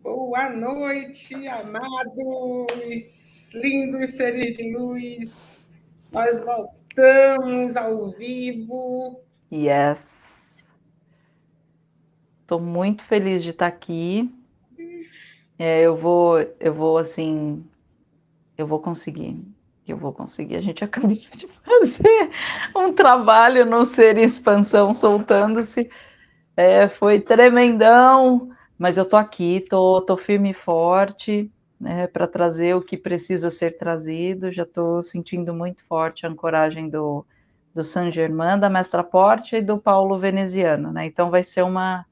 Boa noite, amados, lindos seres de luz. Nós voltamos ao vivo. Yes. Estou muito feliz de estar aqui. É, eu vou, eu vou assim, eu vou conseguir eu vou conseguir. A gente acabou de fazer um trabalho no Ser Expansão soltando-se. É, foi tremendão, mas eu tô aqui, tô, tô firme e forte né, para trazer o que precisa ser trazido. Já estou sentindo muito forte a ancoragem do, do San Germain, da Mestra Porte e do Paulo Veneziano. Né? Então vai ser uma,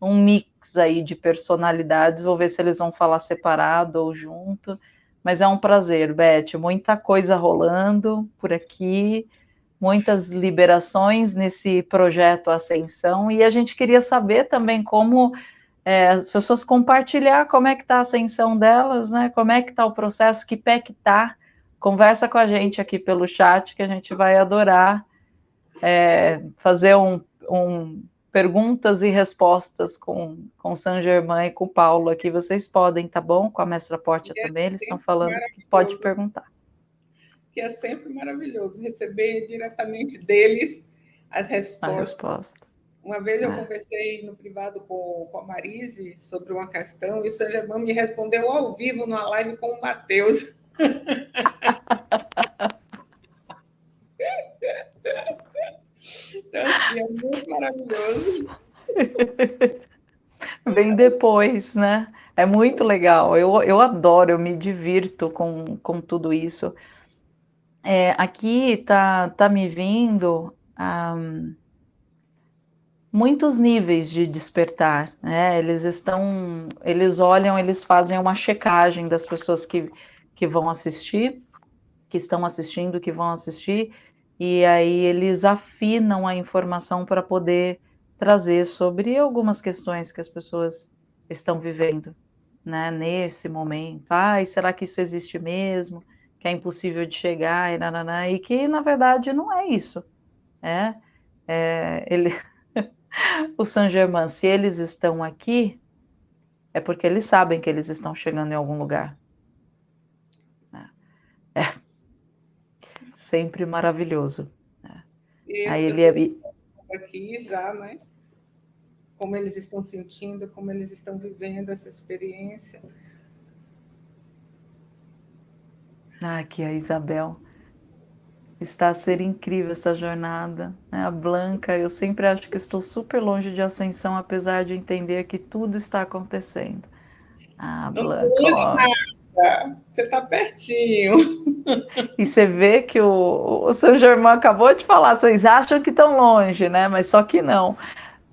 um mix aí de personalidades. Vou ver se eles vão falar separado ou junto mas é um prazer, Beth. Muita coisa rolando por aqui, muitas liberações nesse projeto Ascensão, e a gente queria saber também como é, as pessoas compartilhar como é que está a ascensão delas, né? Como é que está o processo, que pé que está. Conversa com a gente aqui pelo chat, que a gente vai adorar é, fazer um, um perguntas e respostas com, com San Germain e com o Paulo aqui, vocês podem, tá bom? Com a mestra Portia é também, eles estão falando que pode perguntar. Que é sempre maravilhoso receber diretamente deles as respostas. Resposta. Uma vez eu é. conversei no privado com, com a Marise sobre uma questão e o San Germain me respondeu ao vivo numa live com o Matheus. Então, assim, é muito maravilhoso. Vem depois, né? É muito legal. Eu, eu adoro, eu me divirto com, com tudo isso. É, aqui tá, tá me vindo um, muitos níveis de despertar. Né? Eles estão, eles olham, eles fazem uma checagem das pessoas que, que vão assistir, que estão assistindo, que vão assistir, e aí eles afinam a informação para poder trazer sobre algumas questões que as pessoas estão vivendo, né, nesse momento. Ai, será que isso existe mesmo? Que é impossível de chegar e nananá, e que na verdade não é isso, né? É, ele, o Saint Germain, se eles estão aqui, é porque eles sabem que eles estão chegando em algum lugar. É, é sempre maravilhoso. Né? Aí ele é aqui já, né? Como eles estão sentindo, como eles estão vivendo essa experiência. Ah, aqui a Isabel. Está a ser incrível essa jornada. Né? A Blanca, eu sempre acho que estou super longe de ascensão, apesar de entender que tudo está acontecendo. Ah, Blanca. Não, você está pertinho. E você vê que o, o São Germão acabou de falar, vocês acham que estão longe, né? Mas só que não.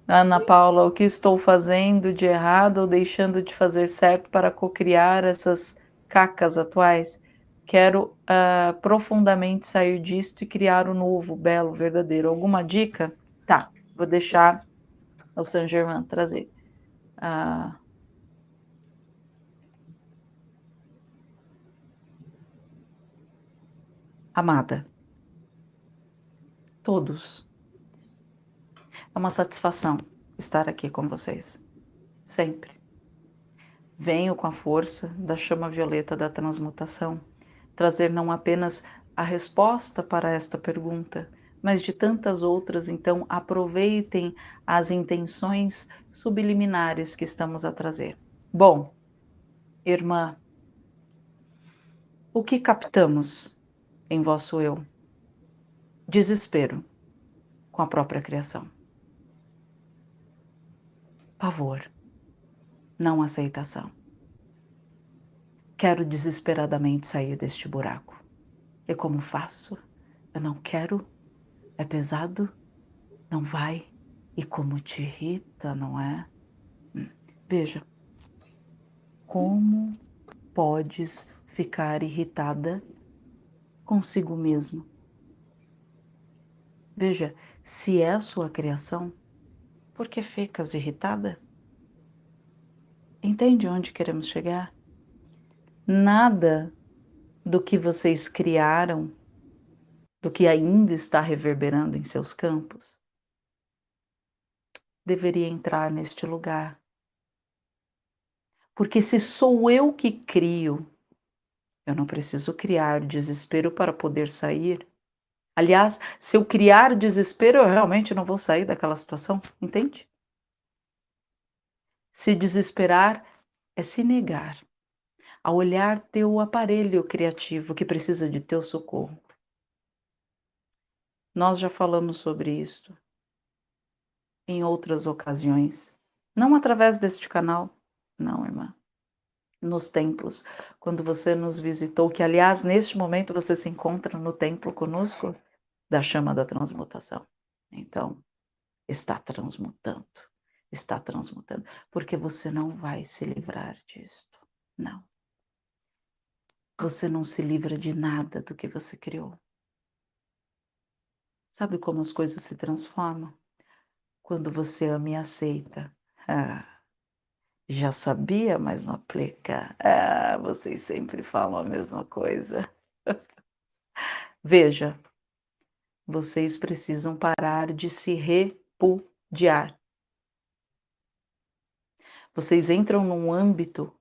Ana Paula, o que estou fazendo de errado ou deixando de fazer certo para cocriar essas cacas atuais? Quero uh, profundamente sair disto e criar o novo, belo, verdadeiro. Alguma dica? Tá, vou deixar o São Germain trazer. Uh, amada. Todos. É uma satisfação estar aqui com vocês. Sempre. Venho com a força da chama violeta da transmutação trazer não apenas a resposta para esta pergunta, mas de tantas outras, então aproveitem as intenções subliminares que estamos a trazer. Bom, irmã, o que captamos em vosso eu. Desespero com a própria criação. Pavor, não aceitação. Quero desesperadamente sair deste buraco. E como faço? Eu não quero, é pesado, não vai. E como te irrita, não é? Hum, veja, como podes ficar irritada consigo mesmo. Veja, se é a sua criação, por que ficas irritada? Entende onde queremos chegar? Nada do que vocês criaram, do que ainda está reverberando em seus campos, deveria entrar neste lugar. Porque se sou eu que crio, eu não preciso criar desespero para poder sair. Aliás, se eu criar desespero, eu realmente não vou sair daquela situação, entende? Se desesperar é se negar a olhar teu aparelho criativo que precisa de teu socorro. Nós já falamos sobre isso em outras ocasiões, não através deste canal, não, irmã. Nos templos, quando você nos visitou, que aliás, neste momento você se encontra no templo conosco da chama da transmutação. Então, está transmutando, está transmutando, porque você não vai se livrar disto, não. Você não se livra de nada do que você criou. Sabe como as coisas se transformam? Quando você ama e aceita. Ah, já sabia, mas não aplica. Ah, vocês sempre falam a mesma coisa. Veja, vocês precisam parar de se repudiar. Vocês entram num âmbito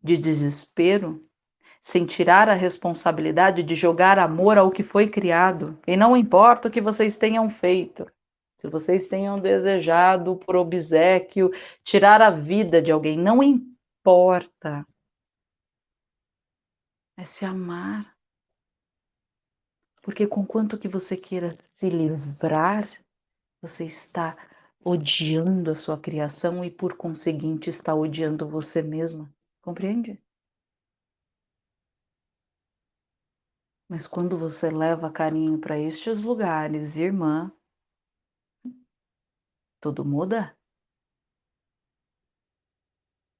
de desespero sem tirar a responsabilidade de jogar amor ao que foi criado. E não importa o que vocês tenham feito, se vocês tenham desejado por obsequio tirar a vida de alguém, não importa. É se amar. Porque com quanto que você queira se livrar, você está odiando a sua criação e por conseguinte está odiando você mesma. Compreende? Mas quando você leva carinho para estes lugares, irmã, tudo muda.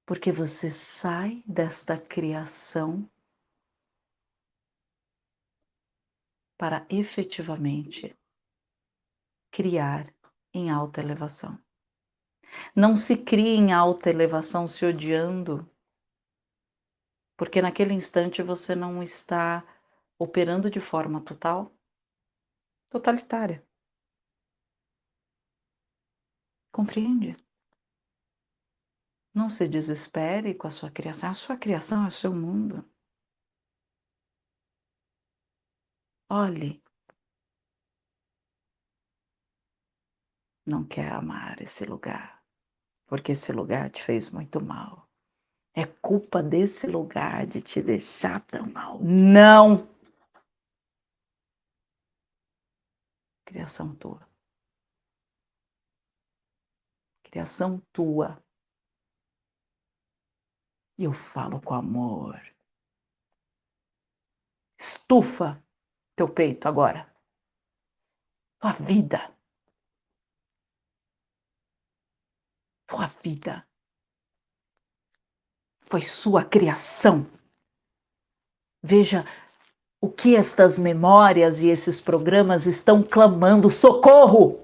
Porque você sai desta criação para efetivamente criar em alta elevação. Não se cria em alta elevação se odiando, porque naquele instante você não está operando de forma total, totalitária. Compreende? Não se desespere com a sua criação. A sua criação é o seu mundo. Olhe. Não quer amar esse lugar, porque esse lugar te fez muito mal. É culpa desse lugar de te deixar tão mal. Não! Criação tua. Criação tua. E eu falo com amor. Estufa teu peito agora. Tua vida. Tua vida. Foi sua criação. Veja o que estas memórias e esses programas estão clamando: socorro!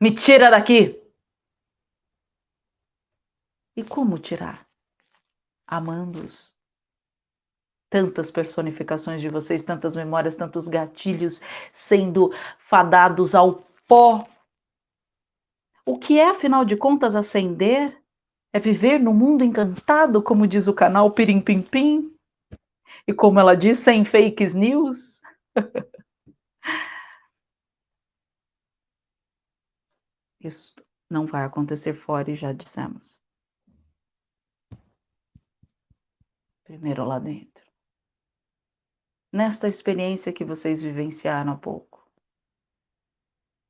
Me tira daqui! E como tirar? Amando-os. Tantas personificações de vocês, tantas memórias, tantos gatilhos sendo fadados ao pó. O que é, afinal de contas, ascender? É viver no mundo encantado, como diz o canal Pirim Pim Pim? E como ela diz, sem fake news. Isso não vai acontecer fora e já dissemos. Primeiro lá dentro. Nesta experiência que vocês vivenciaram há pouco.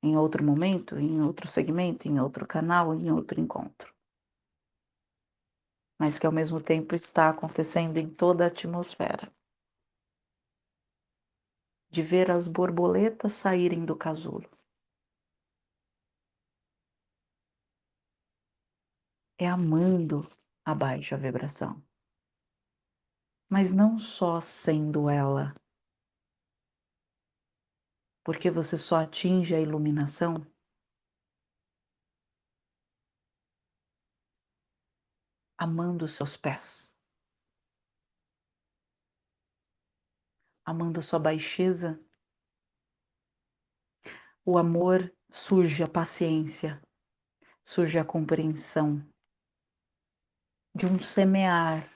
Em outro momento, em outro segmento, em outro canal, em outro encontro mas que ao mesmo tempo está acontecendo em toda a atmosfera. De ver as borboletas saírem do casulo. É amando a baixa vibração. Mas não só sendo ela. Porque você só atinge a iluminação amando os seus pés, amando a sua baixeza. O amor surge a paciência surge a compreensão de um semear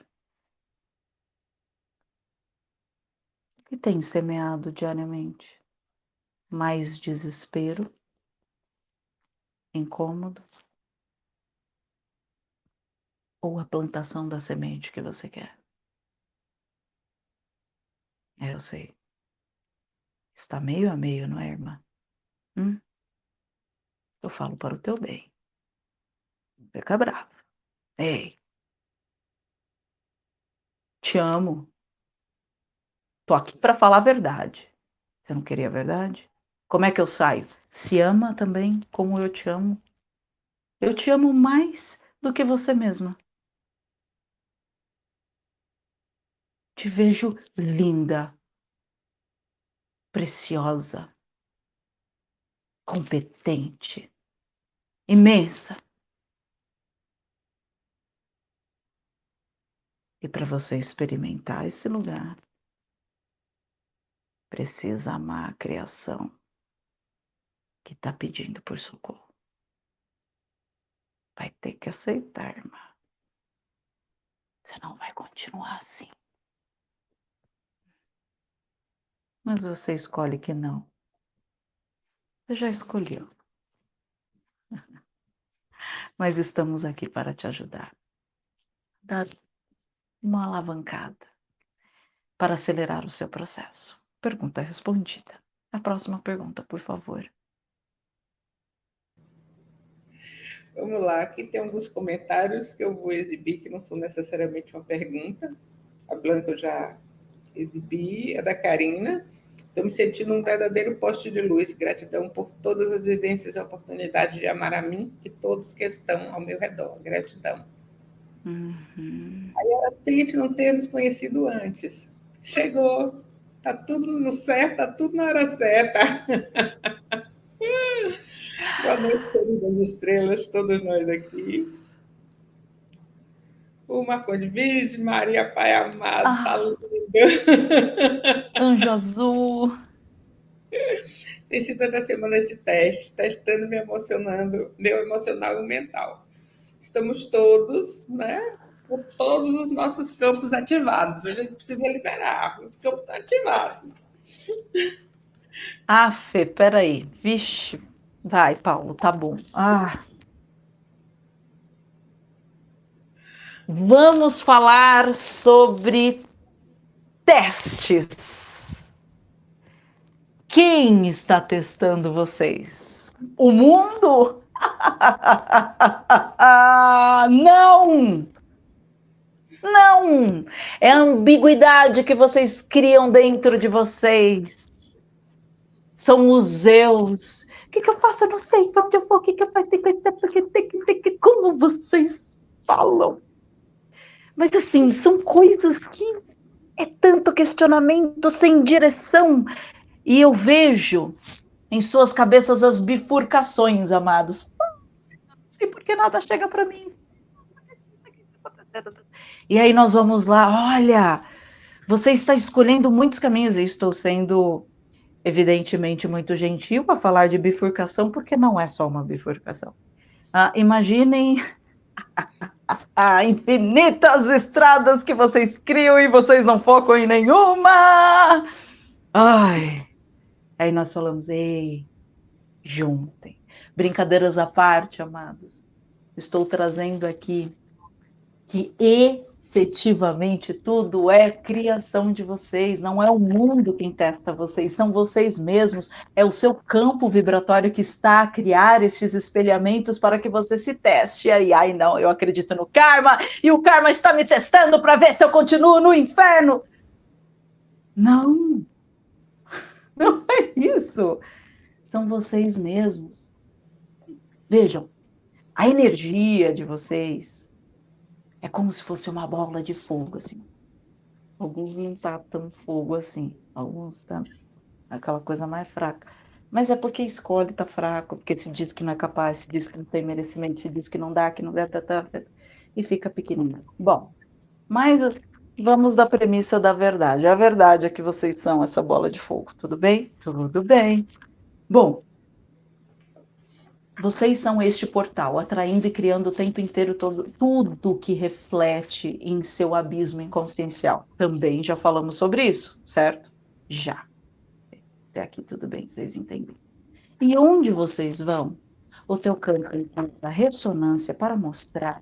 que tem semeado diariamente mais desespero, incômodo, ou a plantação da semente que você quer. É, eu sei. Está meio a meio, não é, irmã? Hum? Eu falo para o teu bem. Não fica bravo. Ei. Te amo. Tô aqui para falar a verdade. Você não queria a verdade? Como é que eu saio? Se ama também como eu te amo. Eu te amo mais do que você mesma. Te vejo linda, preciosa, competente, imensa. E para você experimentar esse lugar, precisa amar a criação que está pedindo por socorro. Vai ter que aceitar, irmã. Senão vai continuar assim. Mas você escolhe que não. Você já escolheu. Mas estamos aqui para te ajudar. Dar uma alavancada para acelerar o seu processo. Pergunta respondida. A próxima pergunta, por favor. Vamos lá, aqui tem alguns comentários que eu vou exibir, que não são necessariamente uma pergunta. A Blanca eu já exibi, a da Karina. Estou me sentindo um verdadeiro poste de luz. Gratidão por todas as vivências e oportunidades de amar a mim e todos que estão ao meu redor. Gratidão. Uhum. Aí ela sente não ter nos conhecido antes. Chegou, Tá tudo no certo, tá tudo na hora certa. Boa noite, Senhor das Estrelas, todos nós aqui. O Marconi Virgem, Maria Pai Amado, ah, tá lindo. Anjo Azul. Tem sido até semanas de teste, testando, me emocionando, meu emocional e mental. Estamos todos, né, com todos os nossos campos ativados. A gente precisa liberar, os campos estão ativados. Ah, Fê, peraí. Vixe. Vai, Paulo, tá bom. Ah. Vamos falar sobre testes. Quem está testando vocês? O mundo? Não! Não! É a ambiguidade que vocês criam dentro de vocês. São museus. O que, que eu faço? Eu não sei para onde eu vou. O que, que eu faço? Como vocês falam? Mas assim, são coisas que é tanto questionamento sem direção. E eu vejo em suas cabeças as bifurcações, amados. Não sei por que nada chega para mim. E aí nós vamos lá, olha, você está escolhendo muitos caminhos, estou sendo evidentemente muito gentil a falar de bifurcação, porque não é só uma bifurcação. Ah, imaginem infinitas estradas que vocês criam e vocês não focam em nenhuma. Ai. Aí nós falamos, ei, juntem. Brincadeiras à parte, amados. Estou trazendo aqui que efetivamente tudo é criação de vocês, não é o mundo quem testa vocês, são vocês mesmos, é o seu campo vibratório que está a criar estes espelhamentos para que você se teste. Aí, ai não, eu acredito no karma e o karma está me testando para ver se eu continuo no inferno. Não, não é isso. São vocês mesmos. Vejam, a energia de vocês é como se fosse uma bola de fogo, assim. Alguns não tá tão fogo assim, alguns tá aquela coisa mais fraca. Mas é porque escolhe tá fraco, porque se diz que não é capaz, se diz que não tem merecimento, se diz que não dá, que não dá, tá, tá, tá e fica pequenininho. Bom, mas vamos da premissa da verdade. A verdade é que vocês são essa bola de fogo, tudo bem? Tudo bem. Bom, vocês são este portal, atraindo e criando o tempo inteiro todo, tudo que reflete em seu abismo inconsciencial. Também já falamos sobre isso, certo? Já. Até aqui tudo bem, vocês entendem. E onde vocês vão? O teu campo da ressonância para mostrar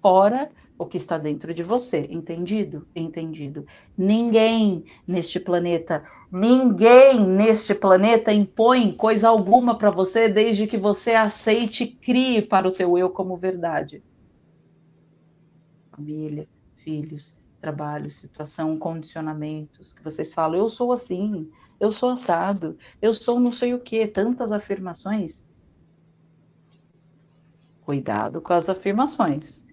fora o que está dentro de você. Entendido? Entendido. Ninguém neste planeta, ninguém neste planeta impõe coisa alguma para você desde que você aceite e crie para o teu eu como verdade. Família, filhos, trabalho, situação, condicionamentos, que vocês falam, eu sou assim, eu sou assado, eu sou não sei o que, tantas afirmações. Cuidado com as afirmações.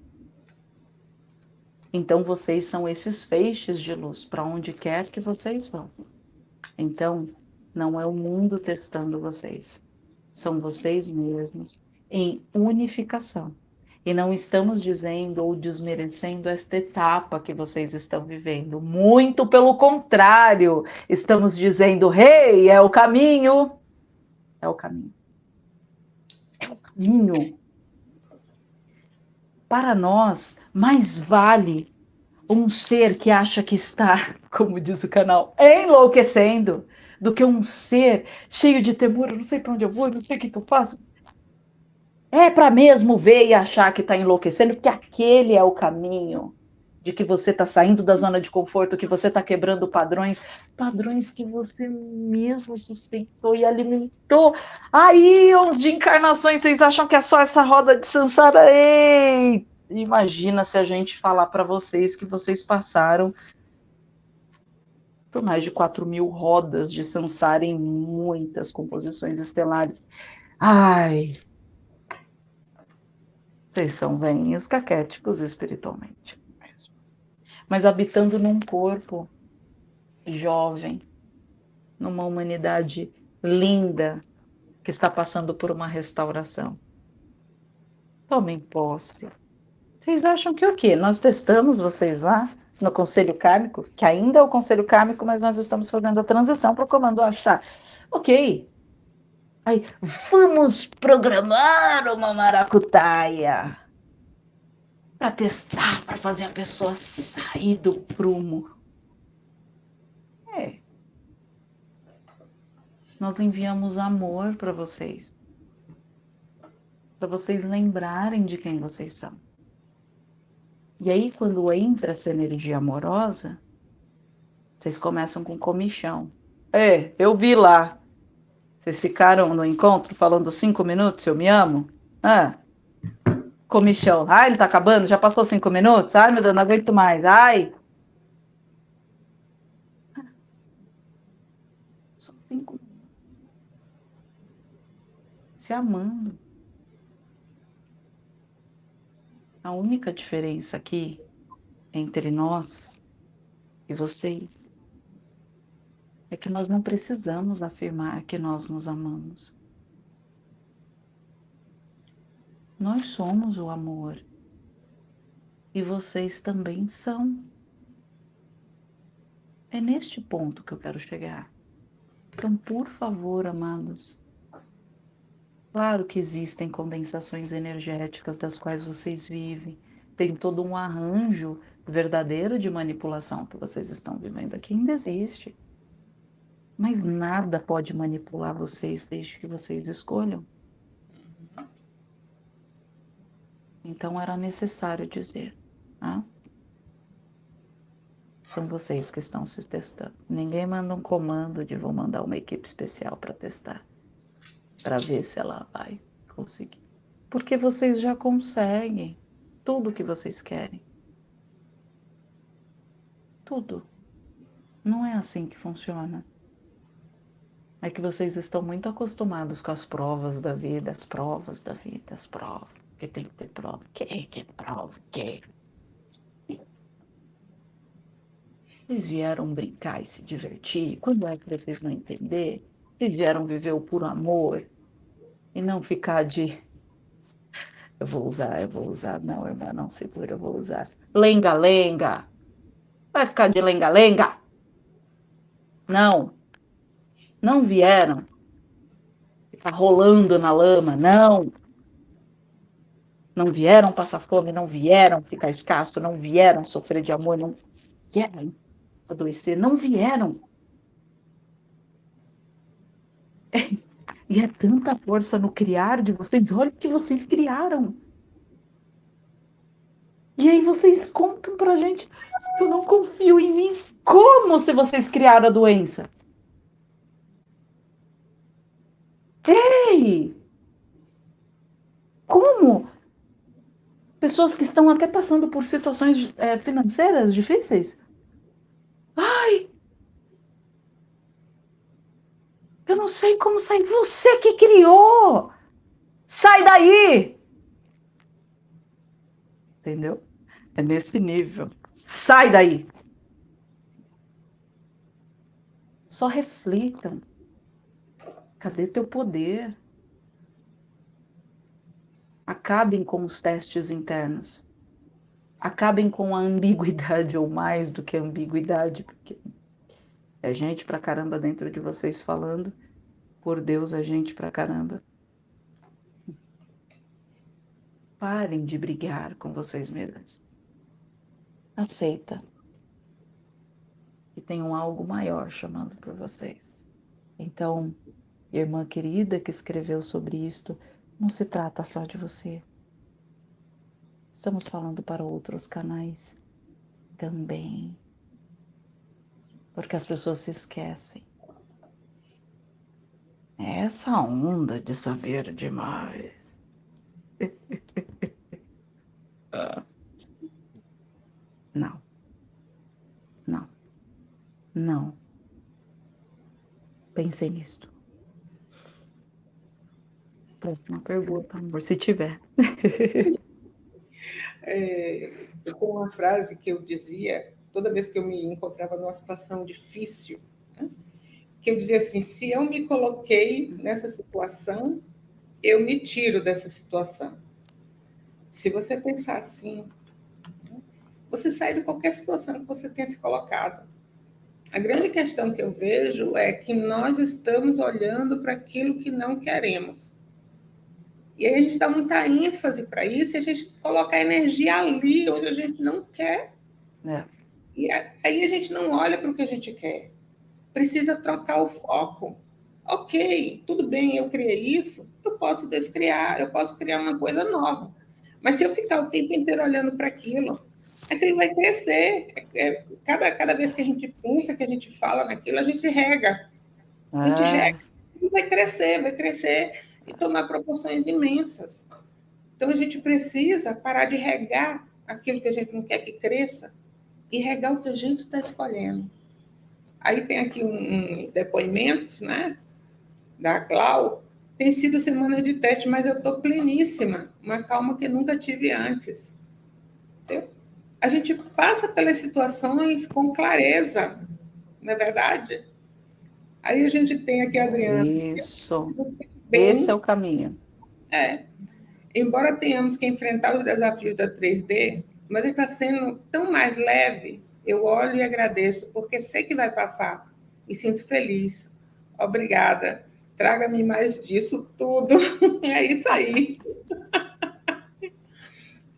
Então vocês são esses feixes de luz para onde quer que vocês vão. Então, não é o mundo testando vocês, são vocês mesmos em unificação. E não estamos dizendo ou desmerecendo esta etapa que vocês estão vivendo. Muito pelo contrário, estamos dizendo: "Rei, hey, é o caminho". É o caminho. É o caminho para nós, mais vale um ser que acha que está, como diz o canal, enlouquecendo, do que um ser cheio de temor, eu não sei para onde eu vou, eu não sei o que, que eu faço. É para mesmo ver e achar que está enlouquecendo, porque aquele é o caminho de que você está saindo da zona de conforto, que você está quebrando padrões, padrões que você mesmo sustentou e alimentou. Aí, uns de encarnações, vocês acham que é só essa roda de Sansara? Ei! Imagina se a gente falar para vocês que vocês passaram por mais de 4 mil rodas de Sansara em muitas composições estelares. Ai! Vocês são veinhos caquéticos espiritualmente mas habitando num corpo jovem, numa humanidade linda que está passando por uma restauração. Tomem posse. Vocês acham que o quê? Nós testamos vocês lá no Conselho Kármico, que ainda é o Conselho Kármico, mas nós estamos fazendo a transição para o Comando Achar. Ok. Aí, vamos programar uma maracutaia para testar, para fazer a pessoa sair do prumo. É. Nós enviamos amor para vocês. Para vocês lembrarem de quem vocês são. E aí, quando entra essa energia amorosa, vocês começam com comichão. É, eu vi lá. Vocês ficaram no encontro falando cinco minutos, eu me amo? Ah, comichão. Ai, ele tá acabando, já passou cinco minutos. Ai, meu Deus, não aguento mais. Ai. Só cinco Se amando. A única diferença aqui entre nós e vocês é que nós não precisamos afirmar que nós nos amamos. Nós somos o amor. E vocês também são. É neste ponto que eu quero chegar. Então, por favor, amados, claro que existem condensações energéticas das quais vocês vivem, tem todo um arranjo verdadeiro de manipulação que vocês estão vivendo aqui, ainda existe. Mas nada pode manipular vocês desde que vocês escolham. Então era necessário dizer. Né? São vocês que estão se testando. Ninguém manda um comando de vou mandar uma equipe especial para testar, para ver se ela vai conseguir. Porque vocês já conseguem tudo o que vocês querem. Tudo. Não é assim que funciona. É que vocês estão muito acostumados com as provas da vida, as provas da vida, as provas que tem que ter prova. Que que prova? Que? Vocês vieram brincar e se divertir? Quando é que vocês vão entender? Vocês vieram viver o puro amor e não ficar de. Eu vou usar, eu vou usar. Não, irmã, não segura, eu vou usar. Lenga-lenga. Vai ficar de lenga-lenga? Não. Não vieram tá rolando na lama. Não. Não vieram passar fome, não vieram ficar escasso, não vieram sofrer de amor, não vieram adoecer, não vieram. E é tanta força no criar de vocês. Olha o que vocês criaram. E aí vocês contam pra gente, eu não confio em mim. Como se vocês criaram a doença? Ei! Como? Pessoas que estão até passando por situações é, financeiras difíceis. Ai! Eu não sei como sair. Você que criou! Sai daí! Entendeu? É nesse nível. Sai daí! Só reflitam. Cadê teu poder? Acabem com os testes internos. Acabem com a ambiguidade, ou mais do que ambiguidade, porque é gente pra caramba dentro de vocês falando. Por Deus, é gente pra caramba. Parem de brigar com vocês mesmos. Aceita que tem um algo maior chamando por vocês. Então, irmã querida que escreveu sobre isto, não se trata só de você. Estamos falando para outros canais também. Porque as pessoas se esquecem. Essa onda de saber demais. Não. Não. Não. Pensei nisto. Próxima pergunta, amor, se tiver. É, eu uma frase que eu dizia toda vez que eu me encontrava numa situação difícil, né? Que eu dizia assim: se eu me coloquei nessa situação, eu me tiro dessa situação. Se você pensar assim, você sai de qualquer situação que você tenha se colocado. A grande questão que eu vejo é que nós estamos olhando para aquilo que não queremos. E aí a gente dá muita ênfase para isso e a gente coloca a energia ali onde a gente não quer. É. E aí a gente não olha para o que a gente quer. Precisa trocar o foco. Ok, tudo bem, eu criei isso, eu posso descriar, eu posso criar uma coisa nova. Mas se eu ficar o tempo inteiro olhando para aquilo, aquilo vai crescer. É, cada, cada vez que a gente pensa, que a gente fala naquilo, a gente rega. A gente ah. rega. E vai crescer, vai crescer e tomar proporções imensas. Então, a gente precisa parar de regar aquilo que a gente não quer que cresça e regar o que a gente está escolhendo. Aí tem aqui uns depoimentos, né, da Clau. Tem sido semana de teste, mas eu estou pleníssima, uma calma que nunca tive antes. Entendeu? A gente passa pelas situações com clareza, não é verdade? Aí a gente tem aqui a Adriana. Isso. Bem, Esse é o caminho. É. Embora tenhamos que enfrentar os desafios da 3D, mas está sendo tão mais leve. Eu olho e agradeço, porque sei que vai passar. E sinto feliz. Obrigada. Traga-me mais disso tudo. É isso aí.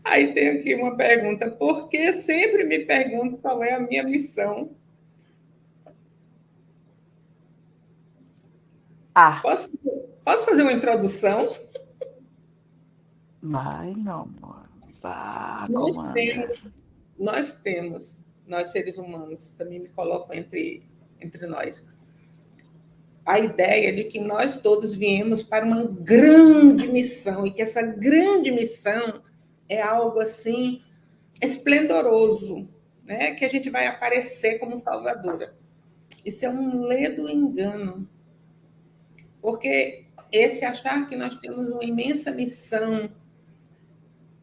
Aí tem aqui uma pergunta. Por que sempre me pergunto qual é a minha missão? Ah. Posso, Posso fazer uma introdução? Vai, não, amor. Vá, nós temos, nós temos, nós seres humanos, também me coloco entre, entre nós, a ideia de que nós todos viemos para uma grande missão e que essa grande missão é algo assim esplendoroso, né? Que a gente vai aparecer como salvadora. Isso é um ledo engano. Porque esse achar que nós temos uma imensa missão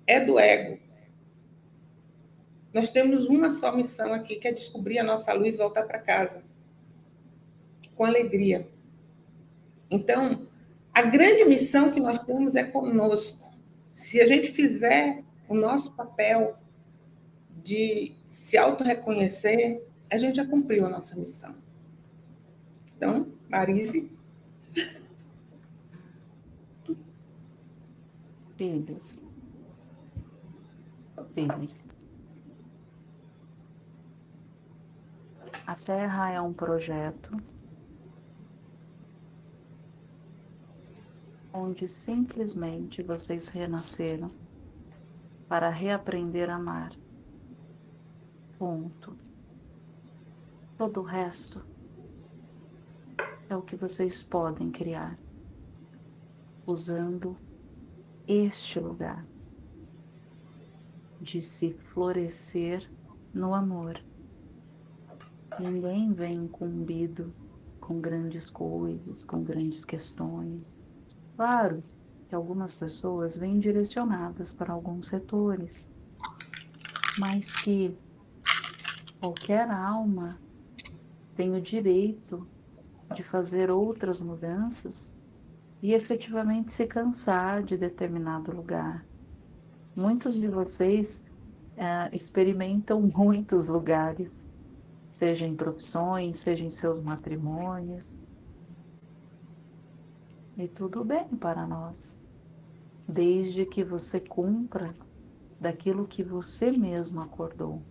é do ego. Nós temos uma só missão aqui, que é descobrir a nossa luz e voltar para casa. Com alegria. Então, a grande missão que nós temos é conosco. Se a gente fizer o nosso papel de se auto-reconhecer, a gente já cumpriu a nossa missão. Então, Marise, Filhos. Filhos. A Terra é um projeto onde simplesmente vocês renasceram para reaprender a amar. Ponto. Todo o resto é o que vocês podem criar usando este lugar de se florescer no amor. Ninguém vem incumbido com grandes coisas, com grandes questões. Claro que algumas pessoas vêm direcionadas para alguns setores, mas que qualquer alma tem o direito de fazer outras mudanças e efetivamente se cansar de determinado lugar. Muitos de vocês é, experimentam muitos lugares, seja em profissões, seja em seus matrimônios. E tudo bem para nós, desde que você cumpra daquilo que você mesmo acordou.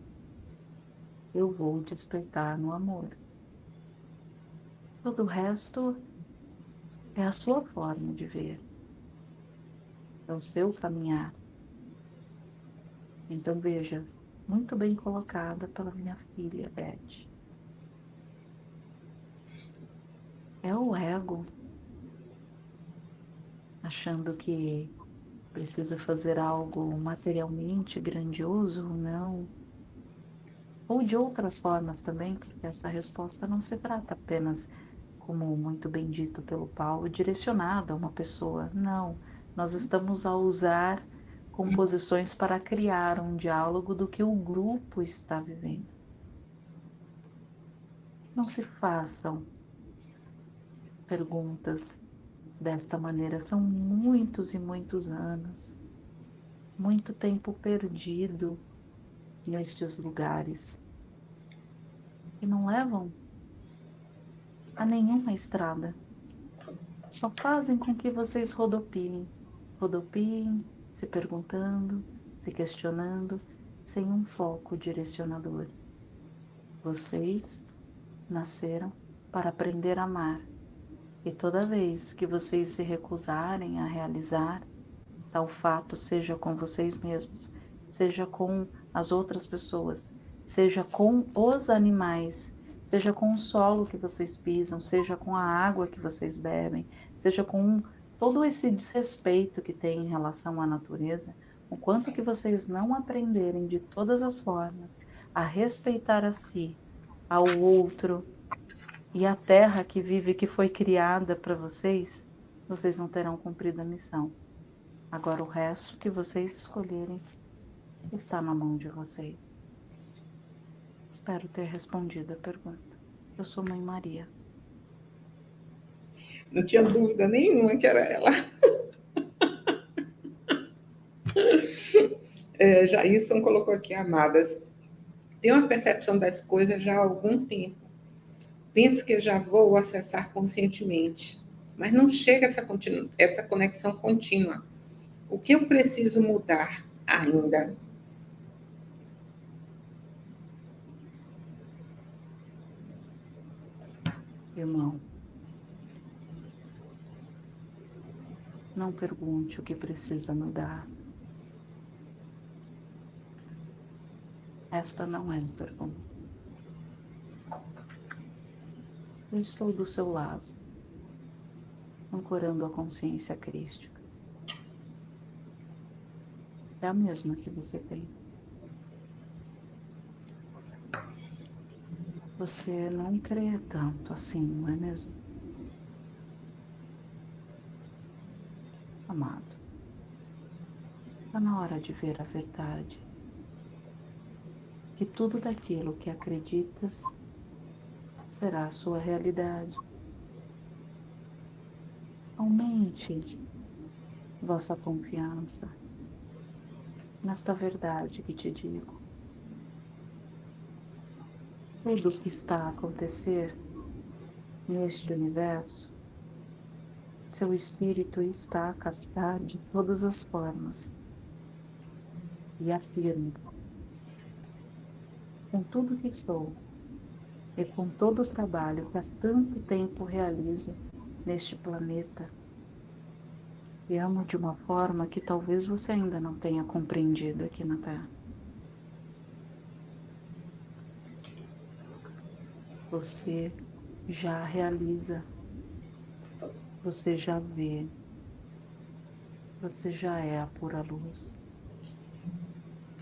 Eu vou despertar no amor. Todo o resto é a sua forma de ver, é o seu caminhar. Então veja, muito bem colocada pela minha filha Beth. É o ego achando que precisa fazer algo materialmente grandioso ou não, ou de outras formas também, porque essa resposta não se trata apenas como muito bem dito pelo Paulo, direcionada a uma pessoa. Não, nós estamos a usar composições para criar um diálogo do que o grupo está vivendo. Não se façam perguntas desta maneira, são muitos e muitos anos, muito tempo perdido nestes lugares e não levam a nenhuma estrada. Só fazem com que vocês rodopiem, rodopiem, se perguntando, se questionando, sem um foco direcionador. Vocês nasceram para aprender a amar, e toda vez que vocês se recusarem a realizar tal fato, seja com vocês mesmos, seja com as outras pessoas, seja com os animais, seja com o solo que vocês pisam, seja com a água que vocês bebem, seja com todo esse desrespeito que tem em relação à natureza, o quanto que vocês não aprenderem de todas as formas a respeitar a si, ao outro e a terra que vive, que foi criada para vocês, vocês não terão cumprido a missão. Agora o resto que vocês escolherem está na mão de vocês. Espero ter respondido a pergunta. Eu sou Mãe Maria. Não tinha dúvida nenhuma que era ela. É, Jairson colocou aqui, amadas, tenho uma percepção das coisas já há algum tempo. Penso que já vou acessar conscientemente, mas não chega essa, essa conexão contínua. O que eu preciso mudar ainda? irmão. Não pergunte o que precisa mudar. Esta não é a pergunta. Eu estou do seu lado, ancorando a consciência crística. É a mesma que você tem. você não crê tanto assim, não é mesmo? Amado, está na hora de ver a verdade. Que tudo daquilo que acreditas será a sua realidade. Aumente vossa confiança nesta verdade que te digo tudo o que está a acontecer neste universo seu espírito está a captar de todas as formas. E afirmo, com tudo que sou e com todo o trabalho que há tanto tempo realizo neste planeta, e amo de uma forma que talvez você ainda não tenha compreendido aqui na Terra. Você já realiza, você já vê, você já é a pura luz.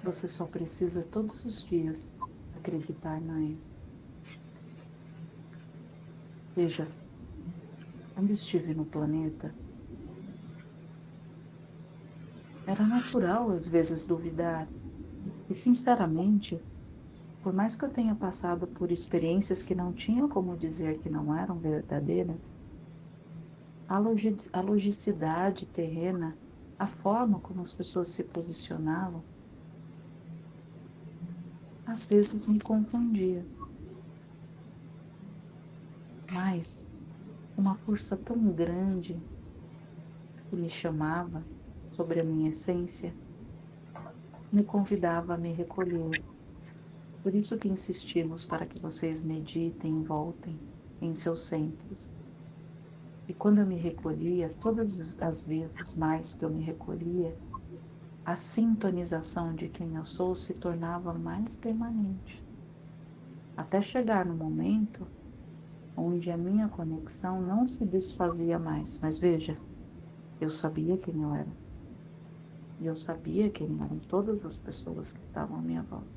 Você só precisa todos os dias acreditar mais. Veja, quando estive no planeta, era natural às vezes duvidar. E sinceramente, por mais que eu tenha passado por experiências que não tinham como dizer que não eram verdadeiras, a, a logicidade terrena, a forma como as pessoas se posicionavam, às vezes me confundia. Mas uma força tão grande que me chamava sobre a minha essência me convidava a me recolher por isso que insistimos para que vocês meditem e voltem em seus centros. E quando eu me recolhia, todas as vezes mais que eu me recolhia, a sintonização de quem eu sou se tornava mais permanente. Até chegar no momento onde a minha conexão não se desfazia mais. Mas veja, eu sabia quem eu era. E eu sabia quem eram todas as pessoas que estavam à minha volta.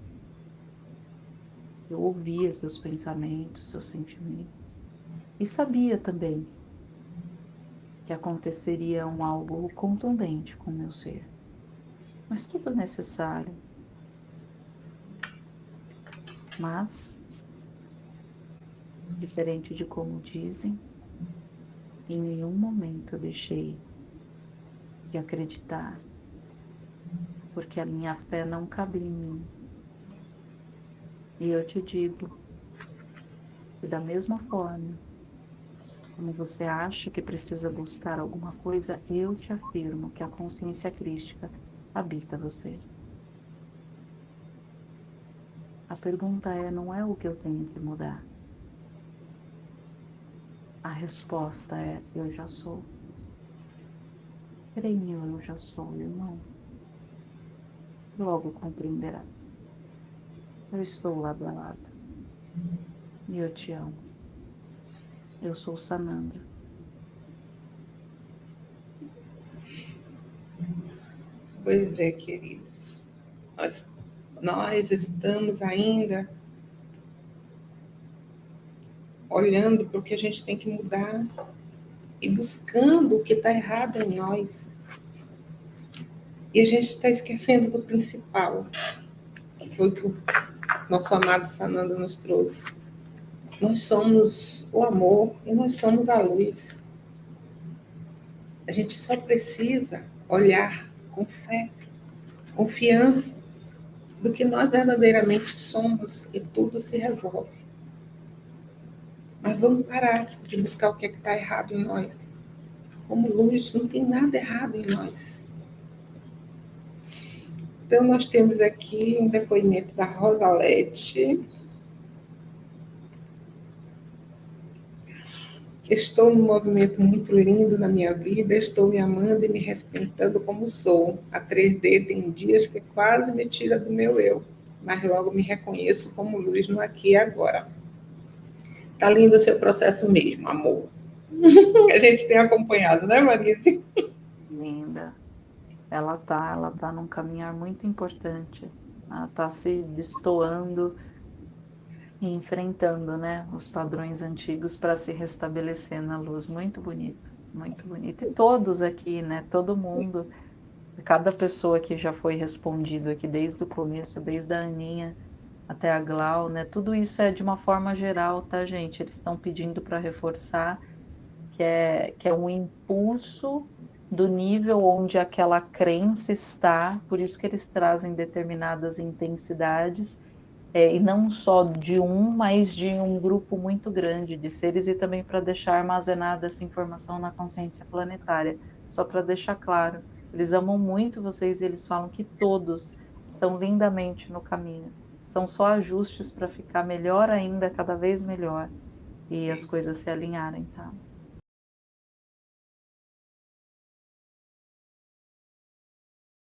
Eu ouvia seus pensamentos, seus sentimentos. E sabia também que aconteceria um algo contundente com meu ser. Mas tudo é necessário. Mas, diferente de como dizem, em nenhum momento eu deixei de acreditar, porque a minha fé não cabe em mim, e eu te digo da mesma forma como você acha que precisa buscar alguma coisa, eu te afirmo que a consciência crística habita você. A pergunta é: não é o que eu tenho que mudar? A resposta é: eu já sou. Creio, eu já sou, irmão. Logo compreenderás. Eu estou lado a lado. E eu te amo. Eu sou Sanandra. Pois é, queridos. Nós, nós estamos ainda olhando para o que a gente tem que mudar e buscando o que está errado em nós. E a gente está esquecendo do principal, que foi o que o nosso amado Sananda nos trouxe. Nós somos o amor e nós somos a luz. A gente só precisa olhar com fé, confiança do que nós verdadeiramente somos e tudo se resolve. Mas vamos parar de buscar o que é está errado em nós. Como luz, não tem nada errado em nós. Então, nós temos aqui um depoimento da Rosalete. Estou num movimento muito lindo na minha vida, estou me amando e me respeitando como sou. A 3D tem dias que quase me tira do meu eu, mas logo me reconheço como luz no aqui e agora. Tá lindo o seu processo mesmo, amor. a gente tem acompanhado, né, Marise? Linda ela tá, ela tá num caminhar muito importante. Ela tá se destoando e enfrentando, né, os padrões antigos para se restabelecer na luz. Muito bonito, muito bonito. E todos aqui, né, todo mundo, cada pessoa que já foi respondido aqui desde o começo, desde a Aninha até a Glau, né, tudo isso é de uma forma geral, tá, gente? Eles estão pedindo para reforçar que é, que é um impulso do nível onde aquela crença está, por isso que eles trazem determinadas intensidades, é, e não só de um, mas de um grupo muito grande de seres e também para deixar armazenada essa informação na consciência planetária. Só para deixar claro, eles amam muito vocês e eles falam que todos estão lindamente no caminho. São só ajustes para ficar melhor ainda, cada vez melhor, e as coisas se alinharem, tá?